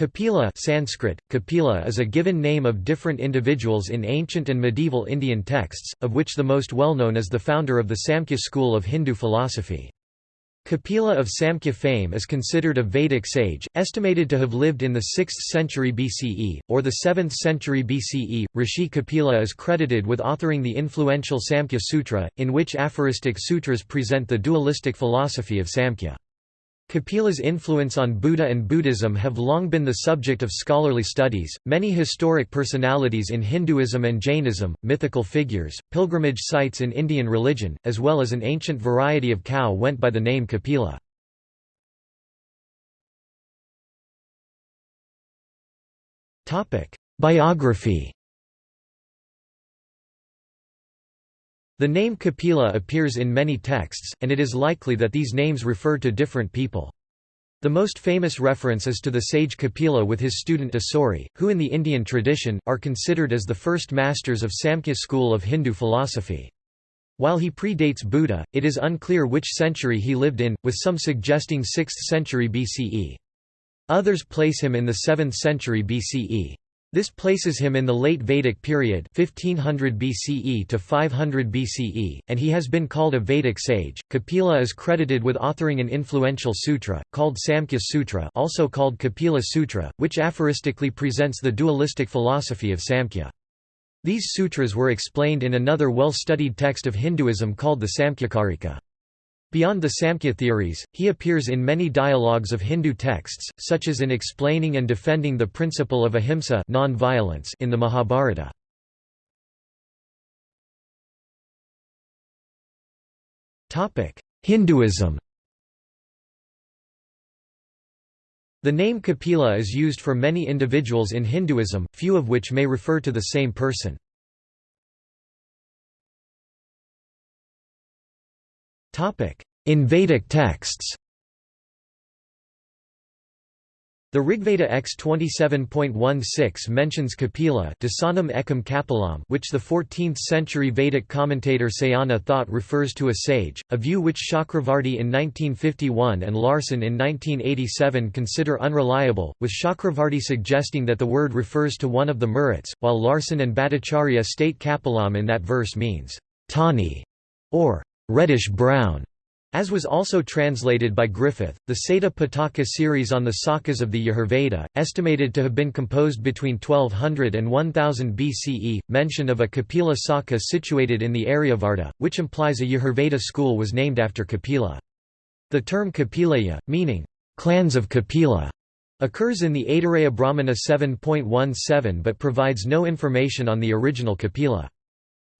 Kapila Sanskrit, Kapila is a given name of different individuals in ancient and medieval Indian texts, of which the most well-known is the founder of the Samkhya school of Hindu philosophy. Kapila of Samkhya fame is considered a Vedic sage, estimated to have lived in the 6th century BCE, or the 7th century BCE. Rishi Kapila is credited with authoring the influential Samkhya Sutra, in which aphoristic sutras present the dualistic philosophy of Samkhya. Kapila's influence on Buddha and Buddhism have long been the subject of scholarly studies. Many historic personalities in Hinduism and Jainism, mythical figures, pilgrimage sites in Indian religion, as well as an ancient variety of cow went by the name Kapila. Topic: Biography The name Kapila appears in many texts, and it is likely that these names refer to different people. The most famous reference is to the sage Kapila with his student Asuri, who in the Indian tradition, are considered as the first masters of Samkhya school of Hindu philosophy. While he predates Buddha, it is unclear which century he lived in, with some suggesting 6th century BCE. Others place him in the 7th century BCE. This places him in the late Vedic period 1500 BCE to 500 BCE, and he has been called a Vedic sage. Kapila is credited with authoring an influential sutra, called Samkhya Sutra also called Kapila Sutra, which aphoristically presents the dualistic philosophy of Samkhya. These sutras were explained in another well-studied text of Hinduism called the Samkhyakarika. Beyond the Samkhya theories, he appears in many dialogues of Hindu texts, such as in explaining and defending the principle of ahimsa non-violence in the Mahabharata. Hinduism The name Kapila is used for many individuals in Hinduism, few of which may refer to the same person. In Vedic texts. The Rigveda X 27.16 mentions Kapila ekam Kapilam which the 14th-century Vedic commentator Sayana thought refers to a sage, a view which Chakravarti in 1951 and Larson in 1987 consider unreliable, with Chakravarti suggesting that the word refers to one of the Maruts, while Larson and Bhattacharya state Kapilam in that verse means, Tani, or reddish-brown. As was also translated by Griffith, the Sata Pitaka series on the sakas of the Yajurveda, estimated to have been composed between 1200 and 1000 BCE, mention of a Kapila Saka situated in the Aryavarta, which implies a Yajurveda school was named after Kapila. The term Kapilaya, meaning, clans of Kapila, occurs in the Aitareya Brahmana 7.17 but provides no information on the original Kapila.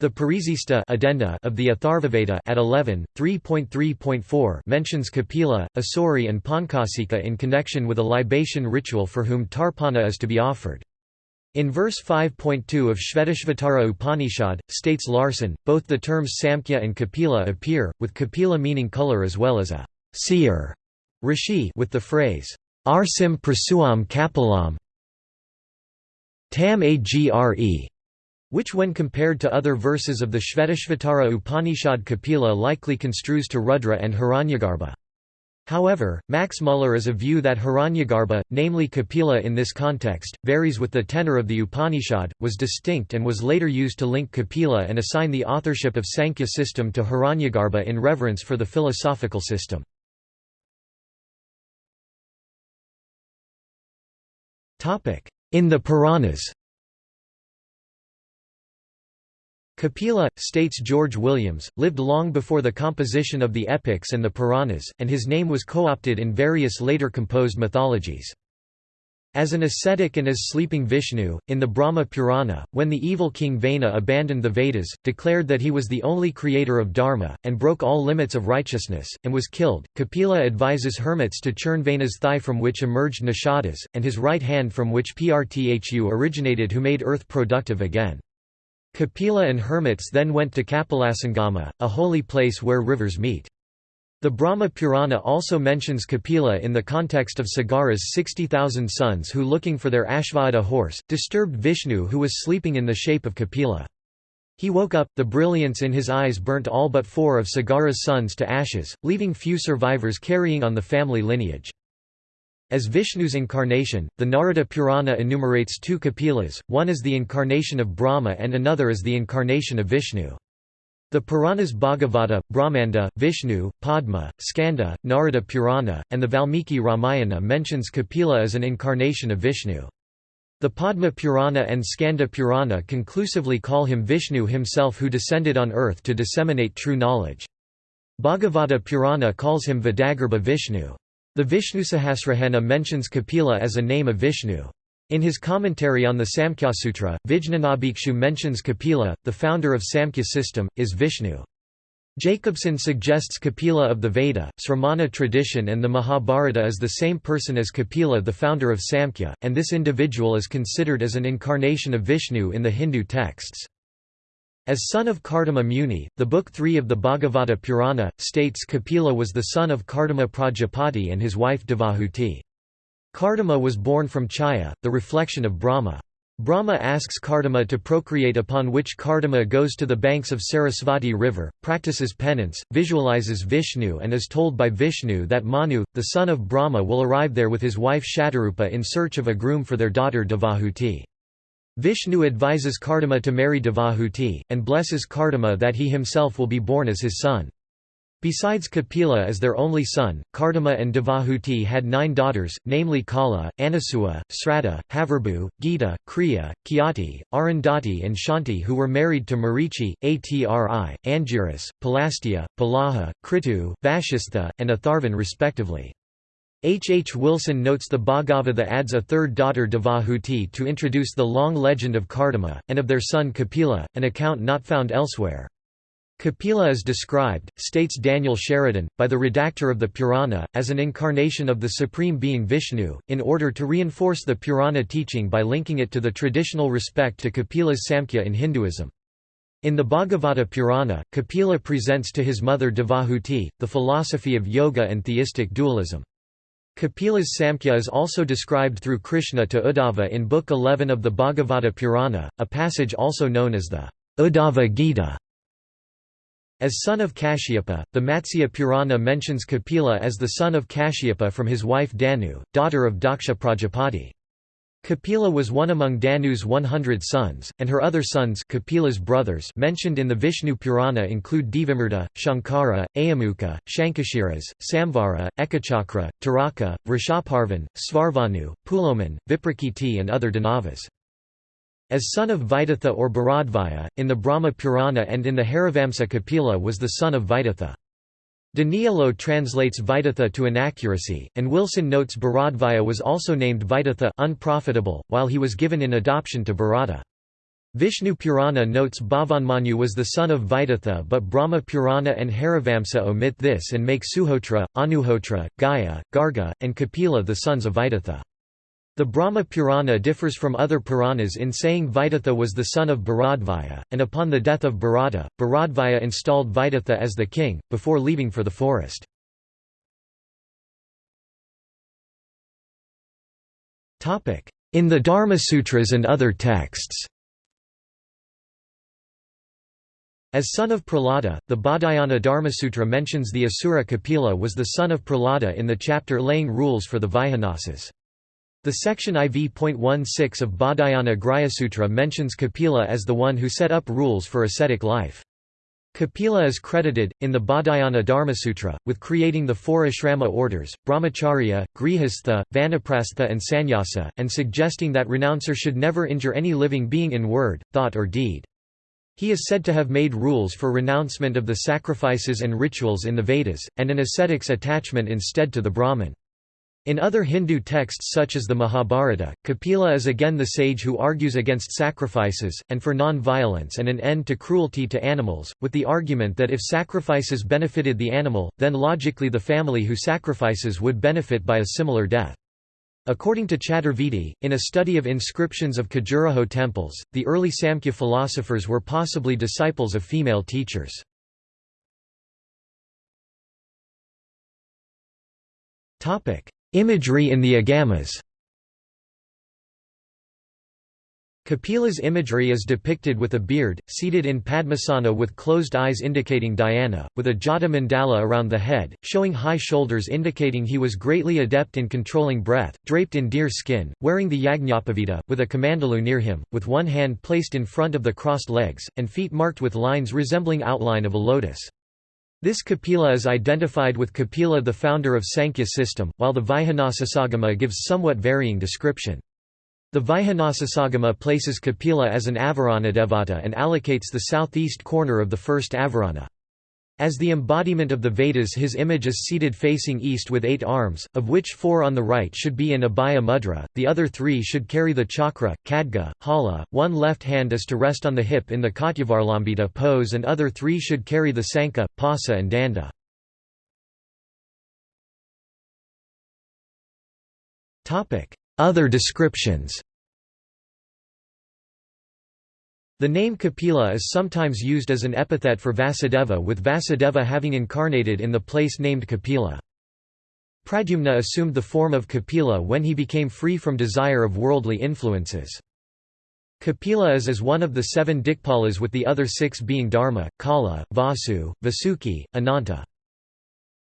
The Parisista addenda of the Atharvaveda at 11, 3.3.4 mentions Kapila, Asuri and Pankasika in connection with a libation ritual for whom Tarpana is to be offered. In verse 5.2 of Shvetashvatara Upanishad, states Larson, both the terms Samkhya and Kapila appear, with Kapila meaning color as well as a seer rishi with the phrase, Arsim prasuam kapilam tam agre which when compared to other verses of the Shvetashvatara Upanishad Kapila likely construes to Rudra and Hiranyagarbha. However, Max Muller is of view that Hiranyagarbha, namely Kapila in this context, varies with the tenor of the Upanishad, was distinct and was later used to link Kapila and assign the authorship of Sankhya system to Hiranyagarbha in reverence for the philosophical system. In the Puranas Kapila, states George Williams, lived long before the composition of the epics and the Puranas, and his name was co-opted in various later composed mythologies. As an ascetic and as sleeping Vishnu, in the Brahma Purana, when the evil king Vana abandoned the Vedas, declared that he was the only creator of Dharma, and broke all limits of righteousness, and was killed, Kapila advises hermits to churn Vana's thigh from which emerged Nishadas, and his right hand from which Prthu originated who made earth productive again. Kapila and hermits then went to Kapilasangama, a holy place where rivers meet. The Brahma Purana also mentions Kapila in the context of Sagara's 60,000 sons who looking for their Ashvada horse, disturbed Vishnu who was sleeping in the shape of Kapila. He woke up, the brilliance in his eyes burnt all but four of Sagara's sons to ashes, leaving few survivors carrying on the family lineage. As Vishnu's incarnation, the Narada Purana enumerates two Kapilas, one is the incarnation of Brahma and another is the incarnation of Vishnu. The Puranas Bhagavata, Brahmanda, Vishnu, Padma, Skanda, Narada Purana, and the Valmiki Ramayana mentions Kapila as an incarnation of Vishnu. The Padma Purana and Skanda Purana conclusively call him Vishnu himself who descended on earth to disseminate true knowledge. Bhagavata Purana calls him Vedagarbha Vishnu. The Vishnu Vishnusahasranama mentions Kapila as a name of Vishnu. In his commentary on the Samkhya-sutra, Vijnanabhikshu mentions Kapila, the founder of Samkhya system, is Vishnu. Jacobsen suggests Kapila of the Veda, Sramana tradition and the Mahabharata is the same person as Kapila the founder of Samkhya, and this individual is considered as an incarnation of Vishnu in the Hindu texts. As son of Kardama Muni, the Book 3 of the Bhagavata Purana, states Kapila was the son of Kardama Prajapati and his wife Devahuti. Kardama was born from Chaya, the reflection of Brahma. Brahma asks Kardama to procreate upon which Kardama goes to the banks of Sarasvati river, practices penance, visualizes Vishnu and is told by Vishnu that Manu, the son of Brahma will arrive there with his wife Shatarupa in search of a groom for their daughter Devahuti. Vishnu advises Kardama to marry Devahuti, and blesses Kardama that he himself will be born as his son. Besides Kapila as their only son, Kardama and Devahuti had nine daughters, namely Kala, Anasuya, Sraddha, Havirabhu, Gita, Kriya, Khyati, Arundhati and Shanti who were married to Marichi, Atri, Angiras, Pulastya, Pulaha, Kratu, Vashistha, and Atharvan respectively. H. H. Wilson notes the Bhagavata adds a third daughter Devahuti to introduce the long legend of Kardama, and of their son Kapila, an account not found elsewhere. Kapila is described, states Daniel Sheridan, by the redactor of the Purana, as an incarnation of the Supreme Being Vishnu, in order to reinforce the Purana teaching by linking it to the traditional respect to Kapila's Samkhya in Hinduism. In the Bhagavata Purana, Kapila presents to his mother Devahuti, the philosophy of yoga and theistic dualism. Kapila's Samkhya is also described through Krishna to Uddhava in Book 11 of the Bhagavata Purana, a passage also known as the Uddhava Gita. As son of Kashyapa, the Matsya Purana mentions Kapila as the son of Kashyapa from his wife Danu, daughter of Daksha Prajapati. Kapila was one among Danu's 100 sons, and her other sons Kapila's brothers mentioned in the Vishnu Purana include Devamrta, Shankara, Ayamuka, Shankashiras, Samvara, Ekachakra, Taraka, Vrishaparvan, Svarvanu, Puloman, Viprakiti and other Danavas. As son of Vaidatha or Bharadvaya, in the Brahma Purana and in the Harivamsa Kapila was the son of Vaidatha. Danielou translates Vaidatha to inaccuracy, and Wilson notes Bharadvaya was also named Vaidatha unprofitable, while he was given in adoption to Bharata. Vishnu Purana notes Bhavanmanu was the son of Vaidatha but Brahma Purana and Harivamsa omit this and make Suhotra, Anuhotra, Gaya, Garga, and Kapila the sons of Vaidatha. The Brahma Purana differs from other Puranas in saying Vaidatha was the son of Bharadvaya, and upon the death of Bharata, Bharadvaya installed Vaidatha as the king, before leaving for the forest. In the Dharmasutras and other texts As son of Prahlada, the Baudhayana Dharmasutra mentions the Asura Kapila was the son of Prahlada in the chapter laying rules for the Vaikhanasas. The section IV.16 of Baudhayana Grhyasutra mentions Kapila as the one who set up rules for ascetic life. Kapila is credited, in the Baudhayana Dharmasutra, with creating the four ashrama orders, brahmacharya, grihastha, vanaprastha and sannyasa, and suggesting that renouncer should never injure any living being in word, thought or deed. He is said to have made rules for renouncement of the sacrifices and rituals in the Vedas, and an ascetic's attachment instead to the Brahman. In other Hindu texts such as the Mahabharata, Kapila is again the sage who argues against sacrifices, and for non-violence and an end to cruelty to animals, with the argument that if sacrifices benefited the animal, then logically the family who sacrifices would benefit by a similar death. According to Chaturvedi, in a study of inscriptions of Khajuraho temples, the early Samkhya philosophers were possibly disciples of female teachers. Imagery in the Agamas Kapila's imagery is depicted with a beard, seated in Padmasana with closed eyes indicating dhyana, with a jata mandala around the head, showing high shoulders indicating he was greatly adept in controlling breath, draped in deer skin, wearing the yajñapavita, with a kamandalu near him, with one hand placed in front of the crossed legs, and feet marked with lines resembling outline of a lotus. This Kapila is identified with Kapila the founder of Sankhya system, while the Vaihanasasagama gives somewhat varying description. The Vaihanasasagama places Kapila as an Avaranadevata and allocates the southeast corner of the first Avarana. As the embodiment of the Vedas his image is seated facing east with eight arms, of which four on the right should be in Abhaya Mudra, the other three should carry the chakra, khadga, hala, one left hand is to rest on the hip in the Katyavalambita pose and other three should carry the sankha, pasa and danda. Other descriptions The name Kapila is sometimes used as an epithet for Vasudeva with Vasudeva having incarnated in the place named Kapila. Pradyumna assumed the form of Kapila when he became free from desire of worldly influences. Kapila is as one of the seven Dikpalas with the other six being Dharma, Kala, Vasu, Vasuki, Ananta.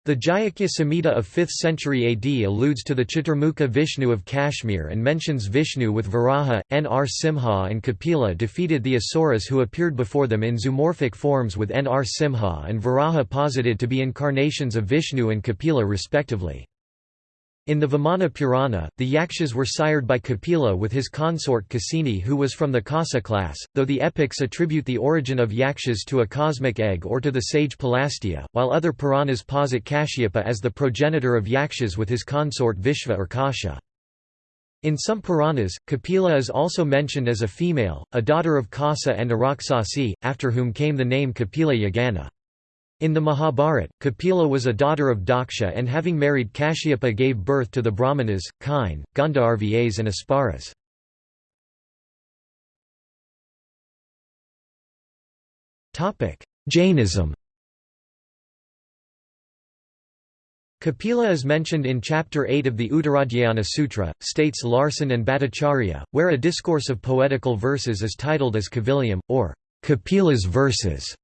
The Jayakhya Samhita of 5th century AD alludes to the Chaturmukha Vishnu of Kashmir and mentions Vishnu with Varaha, Nr. Simha and Kapila defeated the Asuras who appeared before them in zoomorphic forms with Nr. Simha and Varaha posited to be incarnations of Vishnu and Kapila respectively. In the Vamana Purana, the Yakshas were sired by Kapila with his consort Kasini who was from the Kasa class, though the epics attribute the origin of Yakshas to a cosmic egg or to the sage Pulastya, while other Puranas posit Kashyapa as the progenitor of Yakshas with his consort Vishva or Kasha. In some Puranas, Kapila is also mentioned as a female, a daughter of Kasa and Araksasi, after whom came the name Kapila Yagana. In the Mahabharata, Kapila was a daughter of Daksha and having married Kashyapa gave birth to the Brahmanas, Kine, Gandharvas and Apsaras. Jainism Kapila is mentioned in Chapter 8 of the Uttaradhyayana Sutra, states Larson and Bhattacharya, where a discourse of poetical verses is titled as Kaviliyam, or Kapila's verses.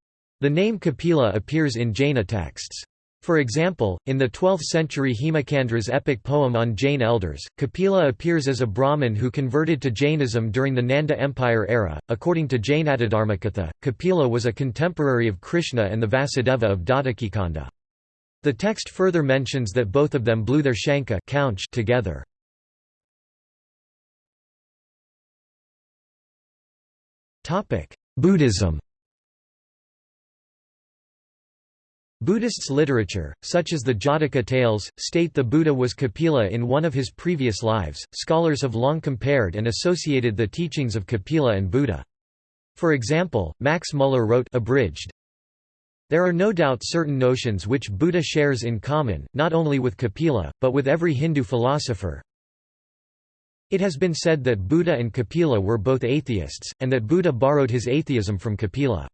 The name Kapila appears in Jaina texts. For example, in the 12th-century Hemachandra's epic poem on Jain elders, Kapila appears as a Brahmin who converted to Jainism during the Nanda Empire era. According to Jain Jainatadharmakatha, Kapila was a contemporary of Krishna and the Vasudeva of Datakikanda. The text further mentions that both of them blew their shankha together. Buddhism Buddhists' literature, such as the Jataka tales, state the Buddha was Kapila in one of his previous lives. Scholars have long compared and associated the teachings of Kapila and Buddha. For example, Max Muller wrote abridged, There are no doubt certain notions which Buddha shares in common, not only with Kapila, but with every Hindu philosopher. It has been said that Buddha and Kapila were both atheists, and that Buddha borrowed his atheism from Kapila.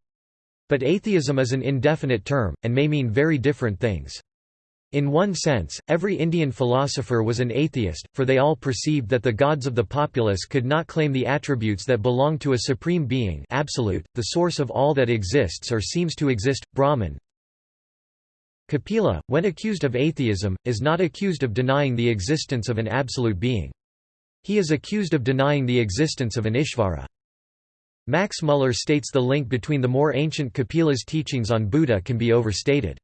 But atheism is an indefinite term, and may mean very different things. In one sense, every Indian philosopher was an atheist, for they all perceived that the gods of the populace could not claim the attributes that belong to a supreme being absolute, the source of all that exists or seems to exist, Brahman. Kapila, when accused of atheism, is not accused of denying the existence of an absolute being. He is accused of denying the existence of an Ishvara. Max Muller states the link between the more ancient Kapila's teachings on Buddha can be overstated.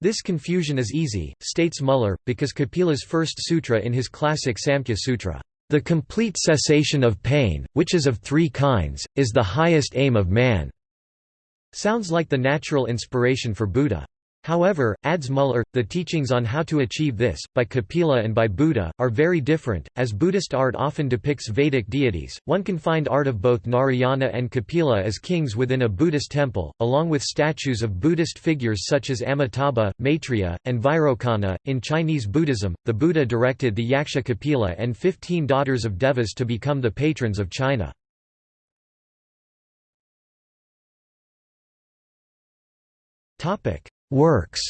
This confusion is easy, states Muller, because Kapila's first sutra in his classic Samkhya Sutra, "...the complete cessation of pain, which is of three kinds, is the highest aim of man." Sounds like the natural inspiration for Buddha. However, adds Muller, the teachings on how to achieve this, by Kapila and by Buddha, are very different. As Buddhist art often depicts Vedic deities, one can find art of both Narayana and Kapila as kings within a Buddhist temple, along with statues of Buddhist figures such as Amitabha, Maitreya, and Vairocana. In Chinese Buddhism, the Buddha directed the Yaksha Kapila and fifteen daughters of Devas to become the patrons of China. Topic. Works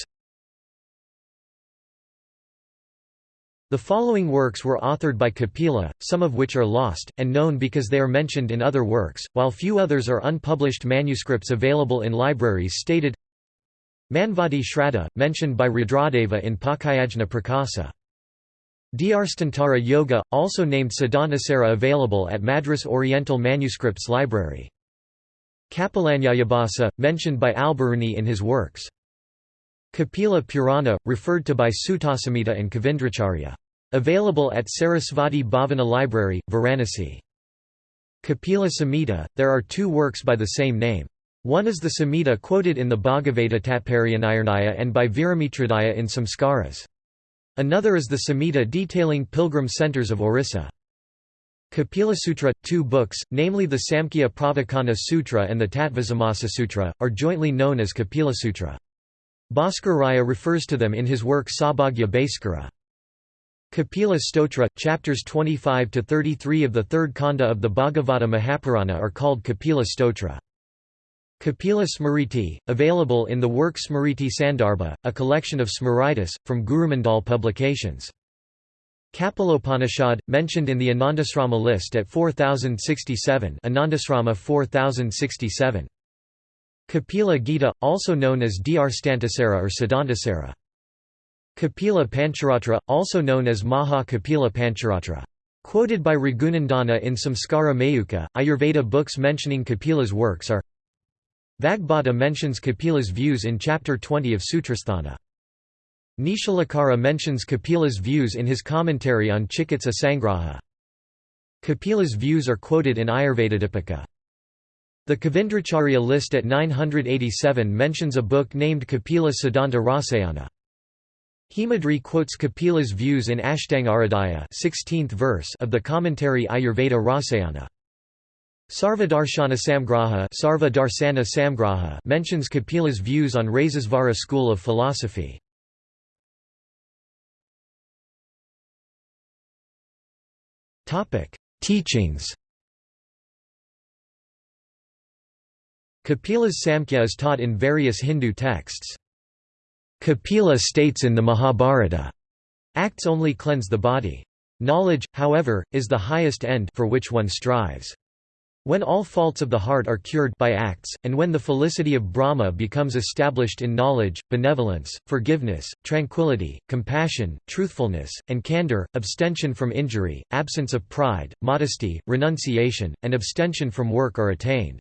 The following works were authored by Kapila, some of which are lost, and known because they are mentioned in other works, while few others are unpublished manuscripts available in libraries stated Manvadi Shraddha, mentioned by Rudradeva in Pakayajna Prakasa. Dhyarstantara Yoga, also named Siddhantasara available at Madras Oriental Manuscripts Library. Kapilanyayabhasa, mentioned by Alberuni in his works. Kapila Purana, referred to by Suttasamhita and Kavindracharya. Available at Sarasvati Bhavana Library, Varanasi. Kapila Samhita, there are two works by the same name. One is the Samhita quoted in the Bhagavata Tatparyanirnaya and by Viramitrodaya in Samskaras. Another is the Samhita detailing pilgrim centers of Orissa. Kapila Sutra, two books, namely the Samkhya Pravachana Sutra and the Tattvasamasa Sutra, are jointly known as Kapila Sutra. Bhaskar Raya refers to them in his work Saubhagya Bhaskara. Kapila Stotra, chapters 25 to 33 of the third kanda of the Bhagavata Mahapurana are called Kapila Stotra. Kapila Smriti, available in the work Smriti Sandarbha, a collection of Smritis, from Gurumandal Publications. Kapilopanishad, mentioned in the Anandasrama list at 4067 Anandasrama 4067. Kapila Gita, also known as Dhyarstantasara or Siddhantasara. Kapila Pancharatra, also known as Maha Kapila Pancharatra. Quoted by Raghunandana in Samskara Mayukha, Ayurveda books mentioning Kapila's works are Vagbhata mentions Kapila's views in chapter 20 of Sutrasthana. Nishalakara mentions Kapila's views in his commentary on Chikitsa Sangraha. Kapila's views are quoted in Ayurvedadipika. The Kavindracharya list at 987 mentions a book named Kapila Siddhanta Rasayana. Hemadri quotes Kapila's views in Ashtangaradhyaya 16th verse of the commentary Ayurveda Rasayana. Sarvadarshana Samgraha, Sarva Samgraha mentions Kapila's views on Rasesvara school of philosophy. Teachings Kapila's Samkhya is taught in various Hindu texts. Kapila states in the Mahabharata, acts only cleanse the body. Knowledge, however, is the highest end for which one strives. When all faults of the heart are cured by acts, and when the felicity of Brahma becomes established in knowledge, benevolence, forgiveness, tranquility, compassion, truthfulness, and candor, abstention from injury, absence of pride, modesty, renunciation, and abstention from work are attained.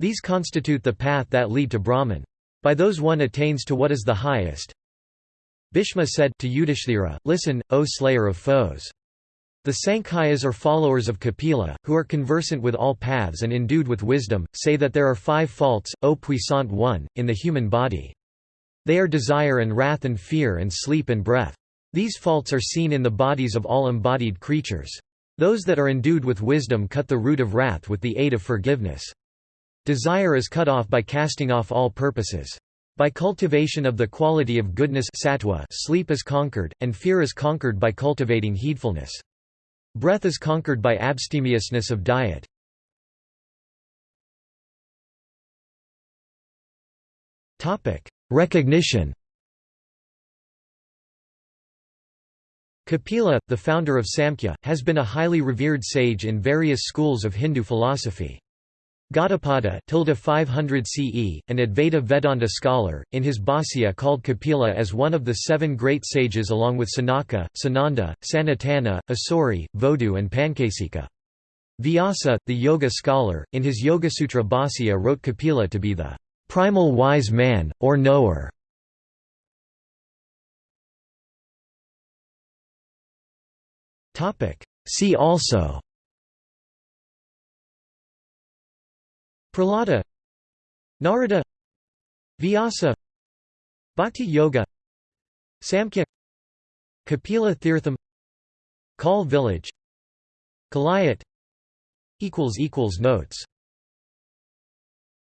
These constitute the path that lead to Brahman. By those one attains to what is the highest. Bhishma said to Yudhishthira, Listen, O slayer of foes. The Sankhyas are followers of Kapila, who are conversant with all paths and endued with wisdom, say that there are five faults, O puissant one, in the human body. They are desire and wrath and fear and sleep and breath. These faults are seen in the bodies of all embodied creatures. Those that are endued with wisdom cut the root of wrath with the aid of forgiveness. Desire is cut off by casting off all purposes. By cultivation of the quality of goodness sattva, sleep is conquered, and fear is conquered by cultivating heedfulness. Breath is conquered by abstemiousness of diet. Recognition Kapila, the founder of Samkhya, has been a highly revered sage in various schools of Hindu philosophy. Gaudapada 500 CE, an Advaita Vedanta scholar, in his Bhāsya called Kapila as one of the seven great sages along with Sanaka, Sananda, Sanatana, Asuri, Vodhu and Pankasika. Vyasa, the yoga scholar, in his Yoga-sutra Bhāsya wrote Kapila to be the primal wise man, or knower. See also Prahlada Narada Vyasa Bhakti Yoga Samkhya Kapila Tirtham Kal village Kalayat Notes